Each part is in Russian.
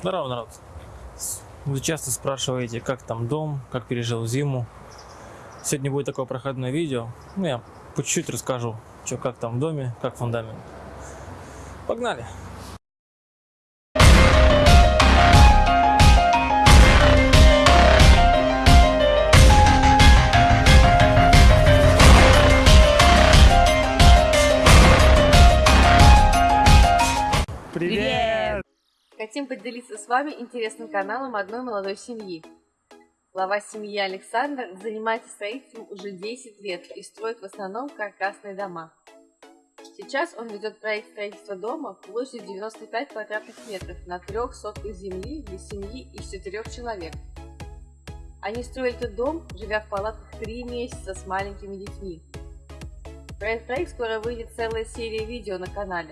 Здорово, народ. Вы часто спрашиваете, как там дом, как пережил зиму. Сегодня будет такое проходное видео. Ну, я по чуть-чуть расскажу, что как там в доме, как фундамент. Погнали! Хотим поделиться с вами интересным каналом одной молодой семьи. Глава семьи Александр занимается строительством уже 10 лет и строит в основном каркасные дома. Сейчас он ведет проект строительства дома площадью 95 квадратных метров на трех сотках земли для семьи из четырех человек. Они строили этот дом, живя в палатках три месяца с маленькими детьми. Про проект скоро выйдет целая серия видео на канале.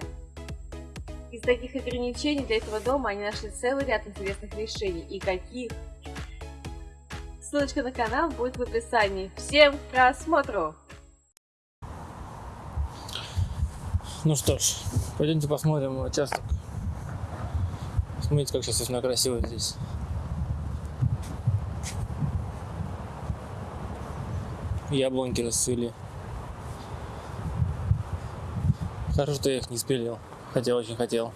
Из таких ограничений для этого дома они нашли целый ряд интересных решений. И каких? Ссылочка на канал будет в описании. Всем просмотру! Ну что ж, пойдемте посмотрим участок. Смотрите, как сейчас все красиво здесь. Яблоньки расцвели. Хорошо, что я их не спилил. Хотя очень хотел.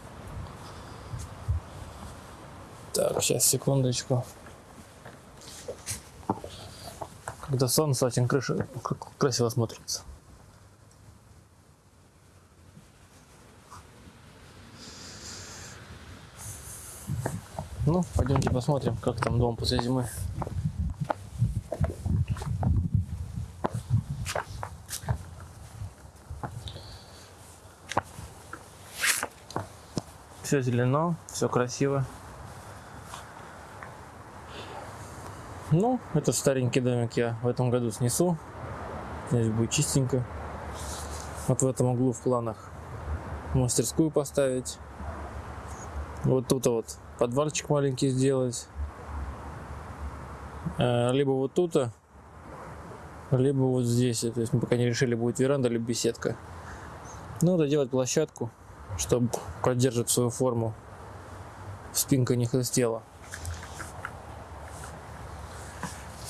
Так, сейчас, секундочку. Когда солнце очень крыша красиво смотрится. Ну, пойдемте посмотрим, как там дом после зимы. Все зелено, все красиво. Ну, этот старенький домик я в этом году снесу. Здесь будет чистенько. Вот в этом углу в планах мастерскую поставить. Вот тут вот подвальчик маленький сделать. Э, либо вот тут, либо вот здесь. То есть мы пока не решили, будет веранда либо беседка. Ну, доделать площадку чтобы поддерживать свою форму. Спинка не хрустела.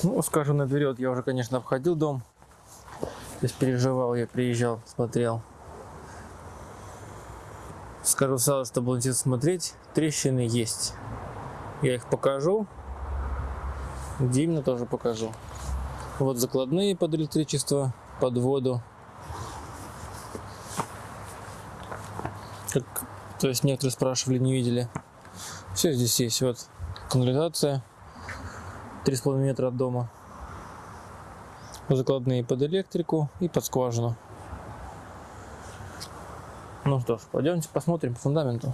Ну, скажем, наперед, я уже, конечно, обходил дом. То есть переживал, я приезжал, смотрел. Скажу сразу, что было смотреть. Трещины есть. Я их покажу. Где именно тоже покажу. Вот закладные под электричество, под воду. Как, то есть некоторые спрашивали, не видели. Все здесь есть. Вот канализация 3,5 метра от дома. Закладные под электрику и под скважину. Ну что ж, пойдемте посмотрим по фундаменту.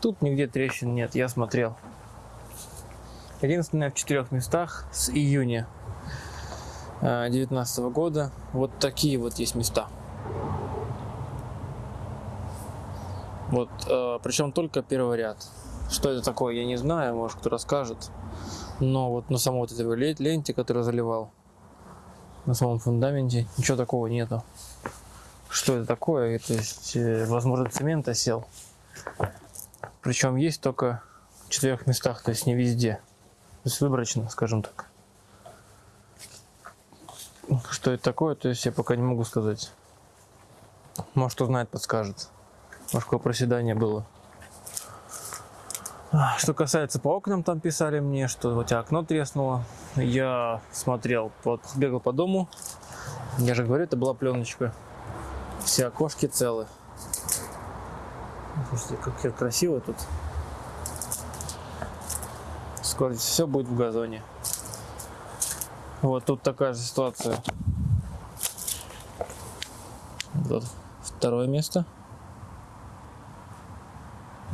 Тут нигде трещин нет, я смотрел. Единственное в четырех местах с июня 2019 года вот такие вот есть места. Вот, э, причем только первый ряд. Что это такое, я не знаю, может кто расскажет. Но вот на самой вот этой ленте, которую заливал, на самом фундаменте, ничего такого нету. Что это такое? То есть, э, возможно, цемент осел. Причем есть только в четырех местах, то есть не везде. То есть выборочно, скажем так. Что это такое, то есть я пока не могу сказать. Может, кто знает, подскажет. Может, какое проседание было. Что касается по окнам, там писали мне, что у тебя окно треснуло. Я смотрел, бегал по дому. Я же говорю, это была пленочка. Все окошки целы. Слушайте, как красиво тут. Скоро все будет в газоне. Вот тут такая же ситуация. Вот второе место.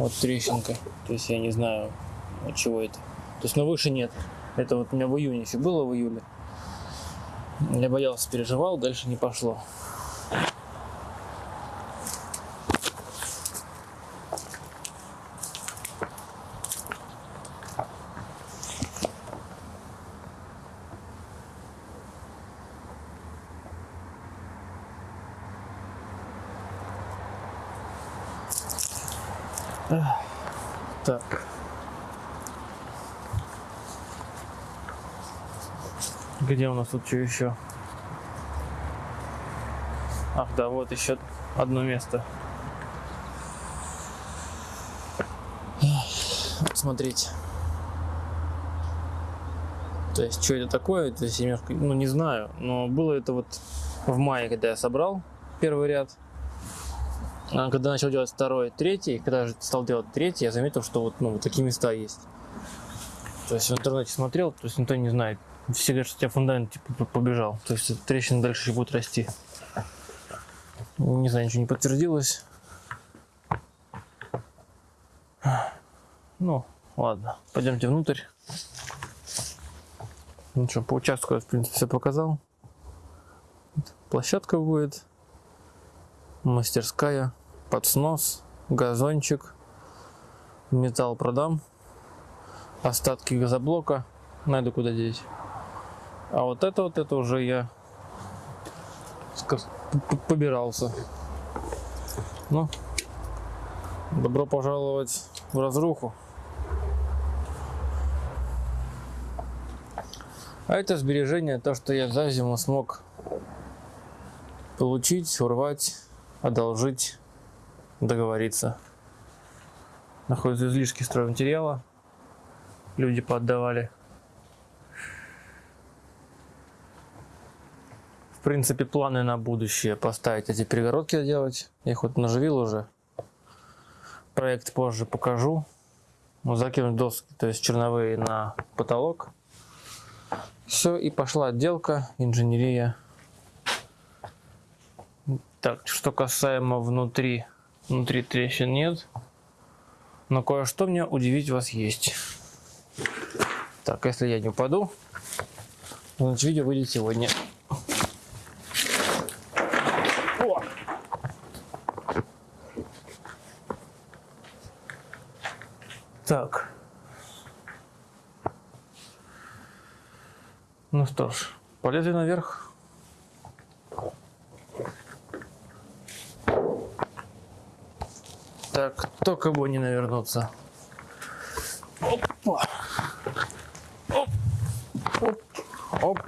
Вот трещинка. То есть я не знаю, от чего это. То есть, но выше нет. Это вот у меня в июне еще было, в июле. Я боялся, переживал, дальше не пошло. Так. Где у нас тут что еще? Ах, да, вот еще одно место. Смотрите. То есть, что это такое, то есть, немножко, ну, не знаю, но было это вот в мае, когда я собрал первый ряд. А когда начал делать второй, третий, когда же стал делать третий, я заметил, что вот, ну, такие места есть. То есть в интернете смотрел, то есть никто не знает. Все говорят, что у тебя фундамент типа побежал. То есть трещина дальше еще будет расти. Не знаю, ничего не подтвердилось. Ну, ладно, пойдемте внутрь. Ну что, по участку я, в принципе, все показал. Площадка будет, мастерская, под снос, газончик, металл продам, остатки газоблока найду куда деть. А вот это вот, это уже я побирался. Ну, добро пожаловать в разруху. А это сбережение, то, что я за зиму смог получить, урвать, одолжить, договориться. Находятся излишки стройматериала. Люди поотдавали. В принципе, планы на будущее поставить эти перегородки делать. Я их вот наживил уже. Проект позже покажу. Ну, закинуть доски, то есть черновые на потолок. Все, и пошла отделка, инженерия. Так, что касаемо внутри. Внутри трещин нет. Но кое-что мне удивить вас есть. Так, если я не упаду, значит видео выйдет сегодня. Так. Ну что ж, полезли наверх. Так, только бы не навернуться. Опа. Оп. Оп. Оп.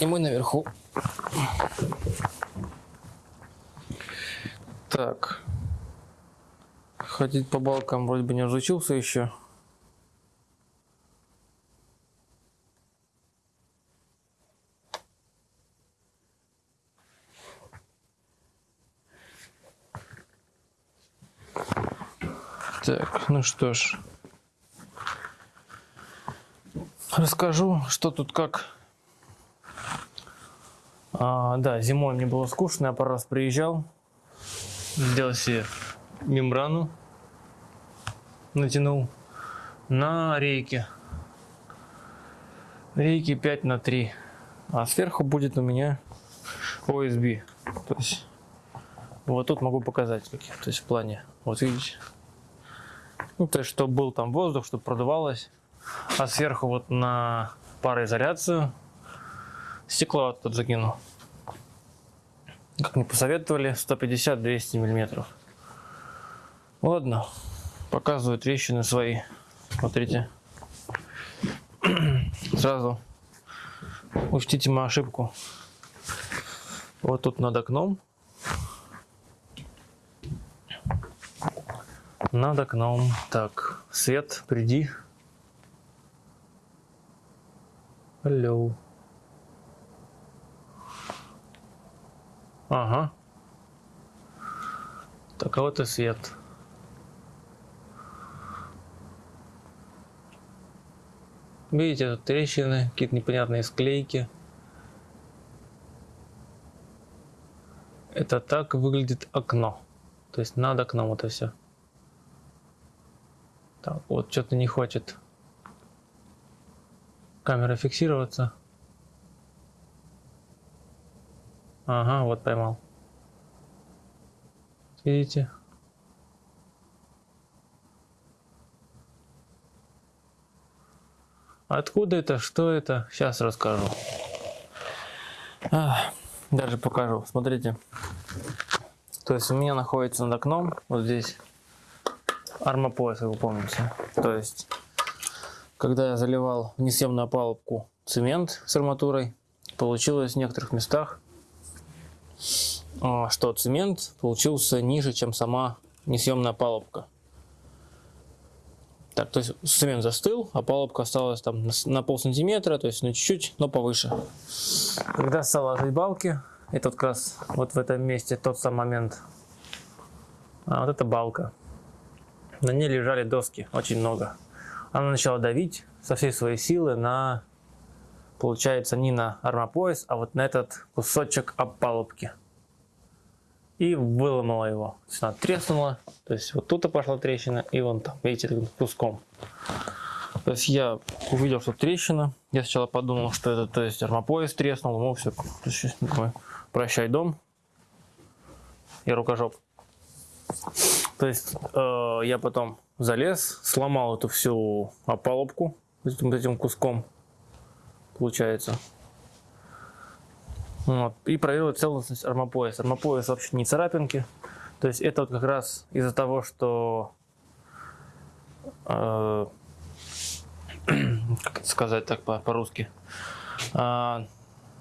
И мы наверху. Так. Ходить по балкам вроде бы не разучился еще. Так, ну что ж. Расскажу, что тут как. А, да, зимой мне было скучно, я пару раз приезжал. Сделал себе мембрану. Натянул на рейке. Рейки 5 на 3. А сверху будет у меня OSB. То есть вот тут могу показать. То есть в плане. Вот видите. Ну, то есть, чтобы был там воздух, чтобы продувалось. А сверху вот на пароизоляцию стекло тут закину. Как мне посоветовали, 150-200 миллиметров. Ладно, показываю трещины свои. Смотрите. Сразу учтите мою ошибку. Вот тут над окном над окном. Так, свет, приди. Алло. Ага. Так, а вот и свет. Видите, тут трещины, какие-то непонятные склейки. Это так выглядит окно. То есть над окном это все. Так, вот что-то не хочет камера фиксироваться. Ага, вот поймал. Видите? Откуда это? Что это? Сейчас расскажу. А, даже покажу. Смотрите. То есть у меня находится над окном, вот здесь, армопояс, вы помните. То есть, когда я заливал несъемную опалубку цемент с арматурой, получилось в некоторых местах, а, что цемент получился ниже, чем сама несъемная опалубка. Так, то есть цемент застыл, а палубка осталась там на, на пол сантиметра, то есть ну чуть-чуть, но повыше. Когда стал ложить балки, это вот как раз вот в этом месте тот самый момент. А вот эта балка. На ней лежали доски, очень много. Она начала давить со всей своей силы на, получается, не на армопояс, а вот на этот кусочек опалубки и выломала его. То есть она треснула, то есть вот тут пошла трещина, и вон там, видите, куском. То есть я увидел, что трещина. Я сначала подумал, что это, то есть армопояс треснул, ну все, прощай дом и рукожоп. То есть э, я потом залез, сломал эту всю опалубку этим, этим куском, получается. Вот. И проверил целостность армопояса. Армопояс вообще не царапинки. То есть это вот как раз из-за того, что э, как это сказать так по-русски. По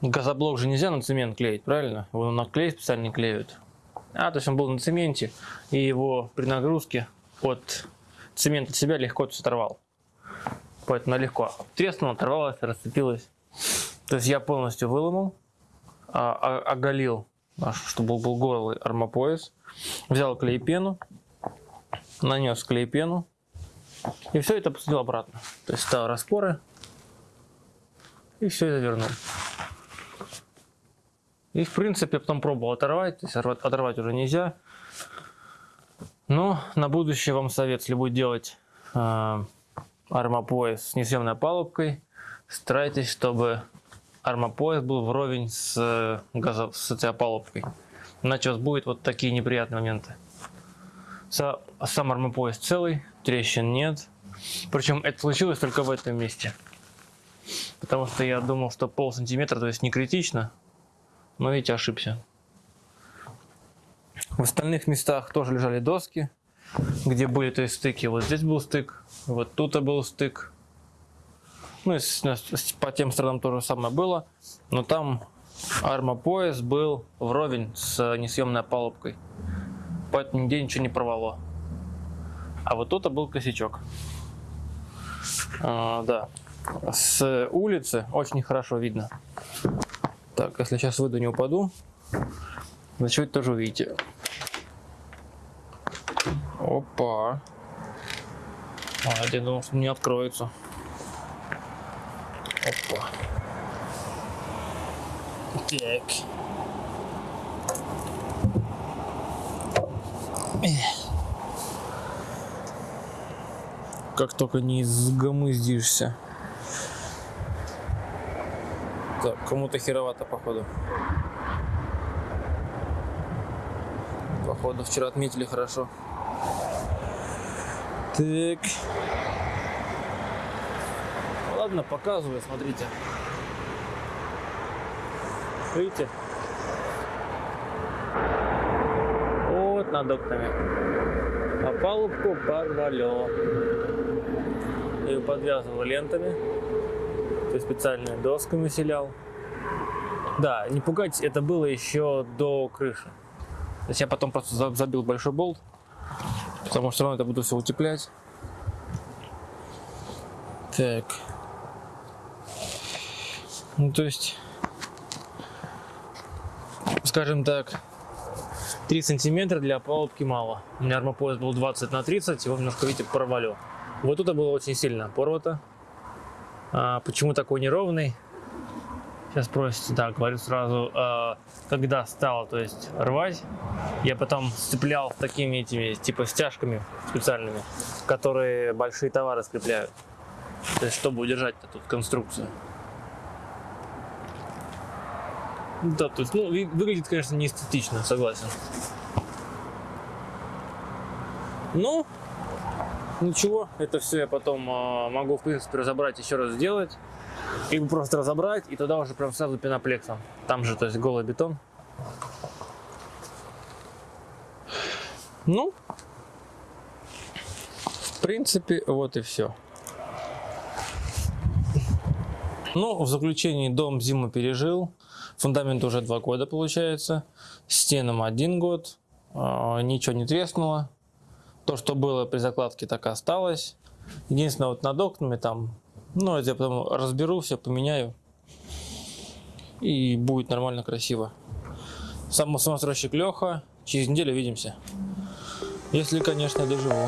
э, газоблок же нельзя на цемент клеить, правильно? Его на клей специально клеют. А, то есть он был на цементе, и его при нагрузке от цемента от себя легко оторвал. Поэтому легко треснула, оторвалась, расцепилась. То есть я полностью выломал а, оголил, чтобы был голый армопояс, взял клей-пену, нанес клей-пену и все это посадил обратно. То есть стал распоры и все это вернул. И в принципе потом пробовал оторвать, то есть оторвать уже нельзя. Но на будущее вам совет, если будет делать э, армопояс с несъемной палубкой, старайтесь, чтобы армопояс был вровень с, э, газо, с этой опалубкой. Иначе у вас будут вот такие неприятные моменты. Сам армопояс целый, трещин нет. Причем это случилось только в этом месте. Потому что я думал, что пол сантиметра, то есть не критично. Но видите, ошибся. В остальных местах тоже лежали доски, где были то есть стыки. Вот здесь был стык, вот тут был стык. Ну, по тем сторонам то же самое было, но там армопояс был вровень с несъемной палубкой, поэтому нигде ничего не порвало. А вот тут был косячок. А, да, с улицы очень хорошо видно. Так, если сейчас выйду, не упаду, значит тоже увидите. Опа. А, я думал, что не откроется. Опа. Так. Как только не изгомыздишься. Кому-то херовато, походу. Походу, вчера отметили хорошо. Так. Ладно, показываю, смотрите. Видите? Вот над окнами. А палубку порвало. Ее подвязывал лентами. То есть специальными досками селял. Да, не пугайтесь, это было еще до крыши. То есть я потом просто забил большой болт. Потому что все равно это буду все утеплять. Так. Ну, то есть, скажем так, 3 сантиметра для палубки мало. У меня армопояс был 20 на 30, его немножко, видите, порвало. Вот тут было очень сильно порвато. А, почему такой неровный? Сейчас спросите, да, говорю сразу, а, когда стало, то есть рвать, я потом сцеплял такими этими, типа стяжками специальными, которые большие товары скрепляют. То есть, чтобы удержать эту конструкцию. Да, то есть, ну, выглядит, конечно, не эстетично, согласен. Ну, ничего, это все я потом э, могу, в принципе, разобрать, еще раз сделать. И просто разобрать, и туда уже прям сразу пеноплексом. Там же, то есть, голый бетон. Ну, В принципе, вот и все. Ну, в заключении дом зиму пережил. Фундамент уже два года получается. Стенам один год. А, Ничего не треснуло. То, что было при закладке, так и осталось. Единственное, вот над окнами там, ну, это я потом разберу, все поменяю. И будет нормально, красиво. Сам самостройщик Леха. Через неделю увидимся. Если, конечно, доживу.